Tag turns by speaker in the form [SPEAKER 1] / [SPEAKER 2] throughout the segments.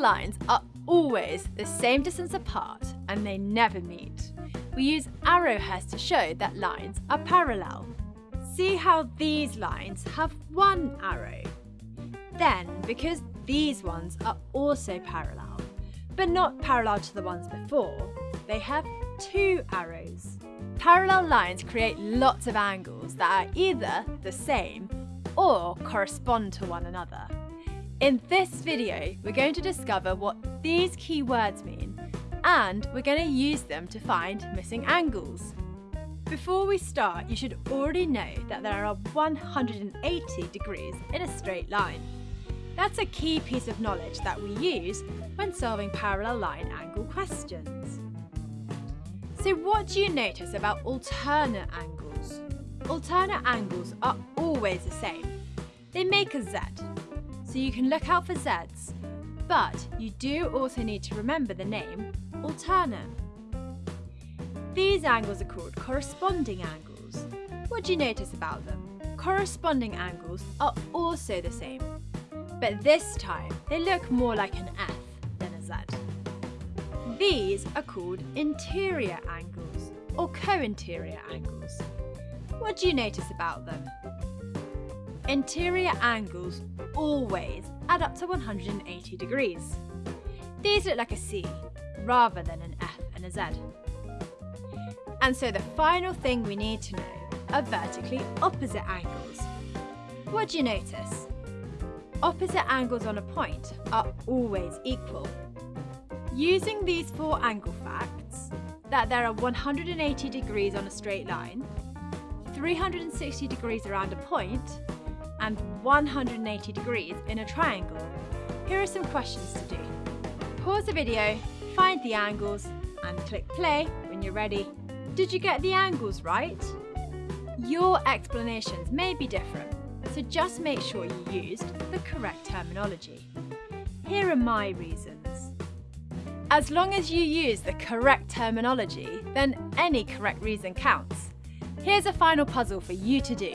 [SPEAKER 1] lines are always the same distance apart and they never meet. We use arrowheads to show that lines are parallel. See how these lines have one arrow. Then, because these ones are also parallel, but not parallel to the ones before, they have two arrows. Parallel lines create lots of angles that are either the same or correspond to one another. In this video, we're going to discover what these key words mean and we're going to use them to find missing angles. Before we start, you should already know that there are 180 degrees in a straight line. That's a key piece of knowledge that we use when solving parallel line angle questions. So what do you notice about alternate angles? Alternate angles are always the same. They make a Z, so you can look out for Zs, but you do also need to remember the name alternate. These angles are called corresponding angles. What do you notice about them? Corresponding angles are also the same, but this time they look more like an F than a Z. These are called interior angles or co-interior angles. What do you notice about them? Interior angles always add up to 180 degrees. These look like a C rather than an F and a Z. And so the final thing we need to know are vertically opposite angles. What do you notice? Opposite angles on a point are always equal Using these four angle facts, that there are 180 degrees on a straight line, 360 degrees around a point, and 180 degrees in a triangle, here are some questions to do. Pause the video, find the angles, and click play when you're ready. Did you get the angles right? Your explanations may be different, so just make sure you used the correct terminology. Here are my reasons. As long as you use the correct terminology, then any correct reason counts. Here's a final puzzle for you to do.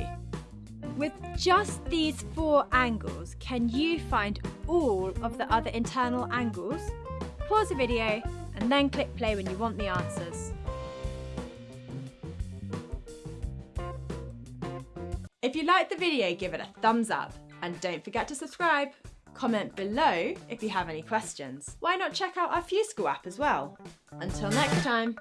[SPEAKER 1] With just these four angles, can you find all of the other internal angles? Pause the video and then click play when you want the answers. If you liked the video, give it a thumbs up and don't forget to subscribe. Comment below if you have any questions. Why not check out our FuseSchool app as well? Until next time.